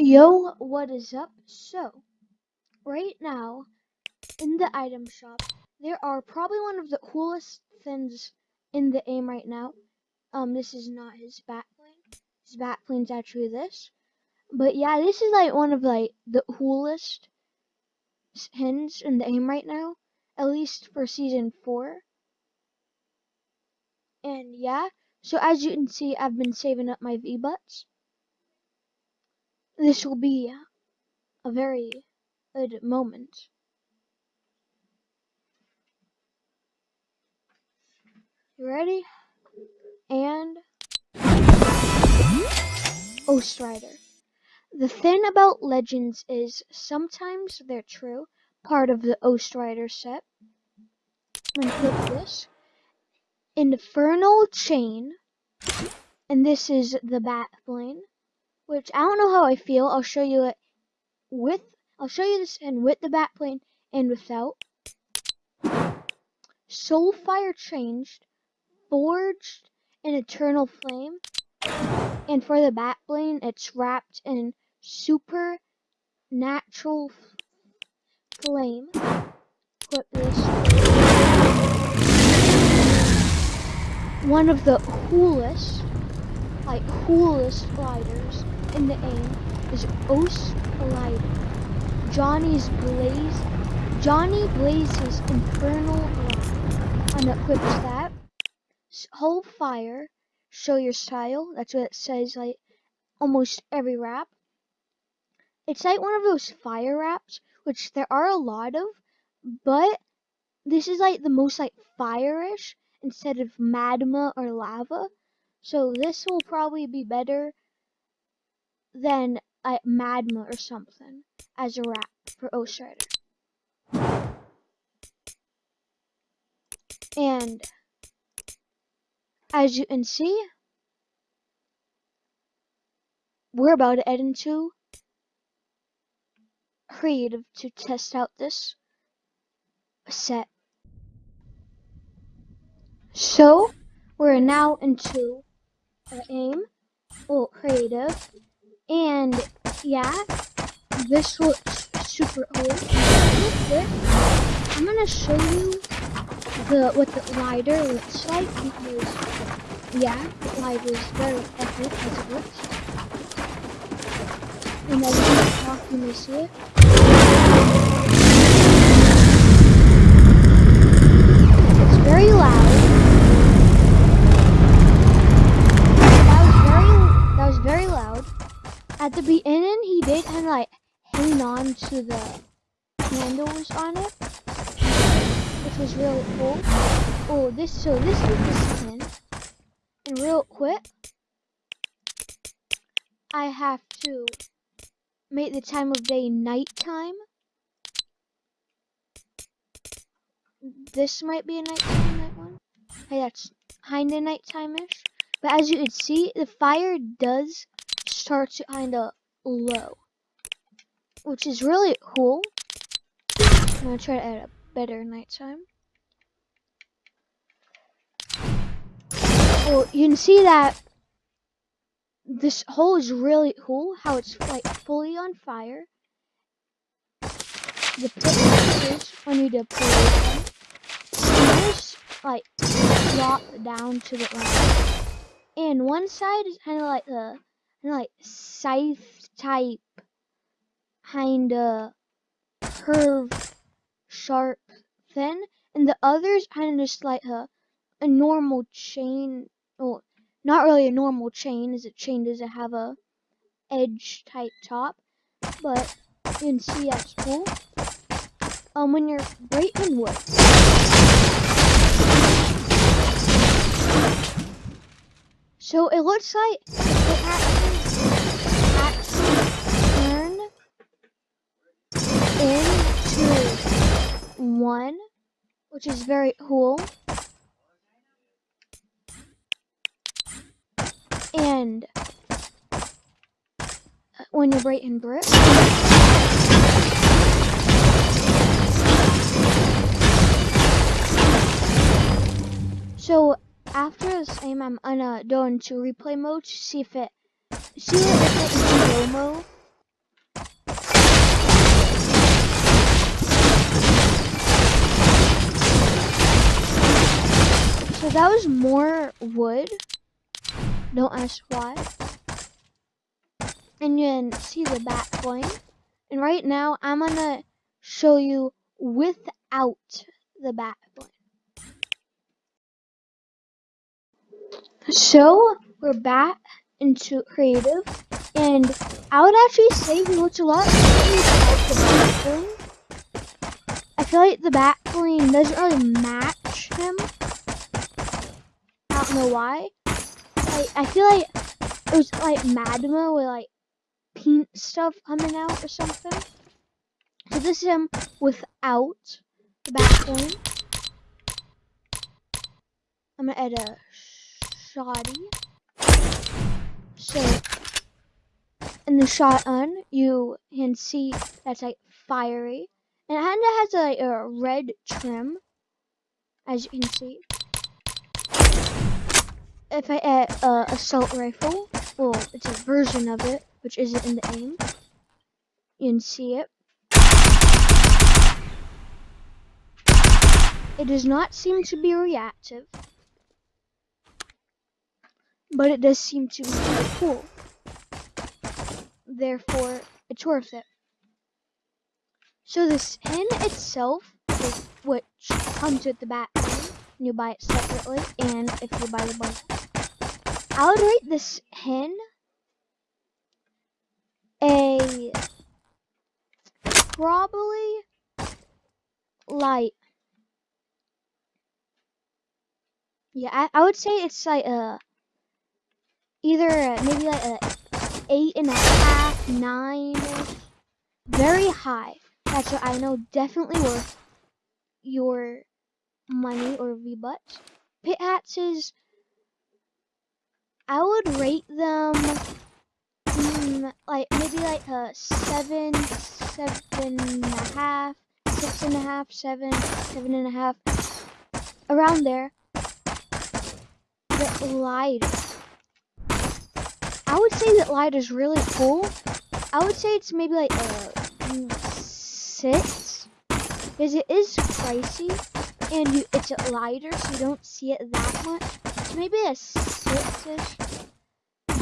Yo, what is up? So, right now, in the item shop, there are probably one of the coolest things in the aim right now. Um, this is not his back bling. His back bling's actually this. But yeah, this is like one of like the coolest skins in the aim right now. At least for season 4. And yeah, so as you can see, I've been saving up my V-Bucks. This will be a very good moment. You ready? And Ghost Rider. The thing about legends is sometimes they're true, part of the Ghost Rider set. I'm click this. Infernal Chain, and this is the bat which I don't know how I feel. I'll show you it with, I'll show you this and with the back bling and without. Soulfire changed, forged an eternal flame, and for the back bling, it's wrapped in super natural flame. Put this one of the coolest, like coolest gliders in the aim is Os Glider. Johnny's Blaze, Johnny Blaze's Infernal Glide. I'm gonna that. Hold fire, show your style. That's what it says like almost every rap. It's like one of those fire raps, which there are a lot of, but this is like the most like fire-ish instead of magma or lava. So this will probably be better than a magma or something as a wrap for Ghost Rider. And as you can see, we're about to head into creative to test out this set. So, we're now into aim, well, creative, and yeah, this looks super old. I'm gonna show you the what the lighter looks like because yeah, the lighter is very epic as it looks. And as you talk, you may see it. It's very loud. at the beginning, he did kind of like hang on to the handles on it, which was really cool. Oh, this, so this is the skin. And real quick, I have to make the time of day nighttime. This might be a nighttime night one. Hey, that's kind of nighttime-ish. But as you can see, the fire does start to kind of low, which is really cool. I'm gonna try to add a better nighttime. Oh, you can see that this hole is really cool. How it's like fully on fire. The pictures when you deploy them, just like drop down to the ground. And one side is kind of like the like scythe type kind of curved, sharp thin and the other's kind of just like a, a normal chain well not really a normal chain as a chain doesn't have a edge type top but you can see that's cool um when you're breaking wood so it looks like it actually one, which is very cool. And uh, when you're right breaking brick. So after this aim, I'm gonna go into replay mode to see if it, see if it in slow mo That was more wood. Don't ask why. And you can see the back point. And right now, I'm gonna show you without the back point. So we're back into creative, and I would actually say he looks a lot like the bling. I feel like the back bling doesn't really match him. I don't know why. Like I feel like it was like magma with like pink stuff coming out or something. So this is him without the back. I'm gonna add a shoddy. So in the shotgun, you can see that's like fiery, and it kind of has a, like, a red trim, as you can see. If I add a assault rifle, well, it's a version of it, which isn't in the aim. You can see it. It does not seem to be reactive but it does seem to be pretty cool. Therefore, it's worth it. So the skin itself which comes with the back and you buy it separately, and if you buy the bundle. I would rate this hen a probably like yeah I, I would say it's like a either maybe like a eight and a half, nine, very high. That's what I know definitely worth your money or V-Bucks. Pit hats is, I would rate them mm, like maybe like a seven, seven and a half, six and a half, seven, seven and a half, around there. The lighter I would say that light is really cool. I would say it's maybe like a mm, six, because it is pricey, and you, it's lighter, so you don't see it that much. Maybe a six-ish.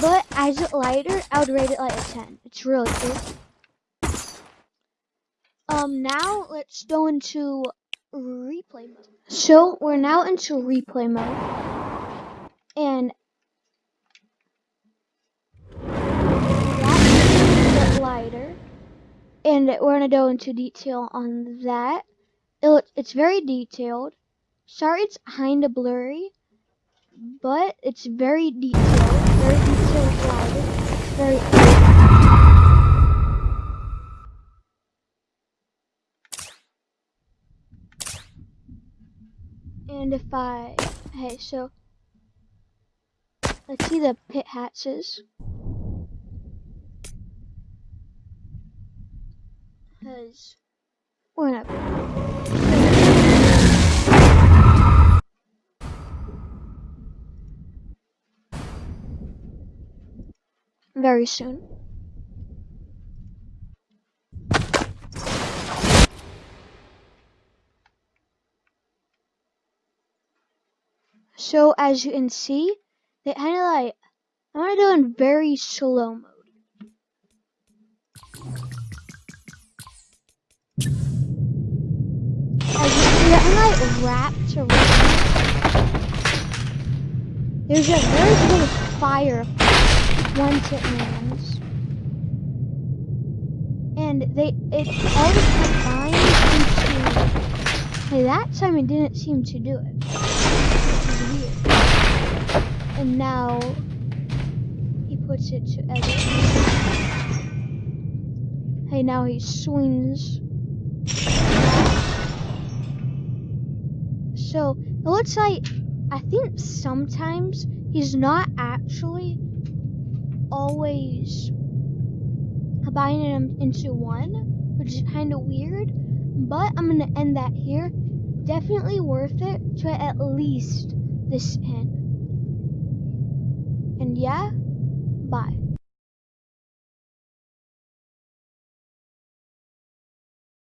But as a lighter, I would rate it like a 10. It's really cool. Um, now let's go into replay mode. So we're now into replay mode. And lighter and we're to go into detail on that. It, it's very detailed. Sorry it's kind of blurry, but it's very detailed. Very detailed. Very And if I, hey, so let's see the pit hatches. because we're not. Very soon. So as you can see, they kind of I'm gonna do in very slow mode. As you see, the like wrapped around. There's a very big fire once it lands. And they it always combines into Hey, that time it didn't seem to do it. And now he puts it to. Hey, now he swings So it looks like I think sometimes he's not actually always combining them into one, which is kind of weird. But I'm gonna end that here. Definitely worth it to at least this end. And yeah.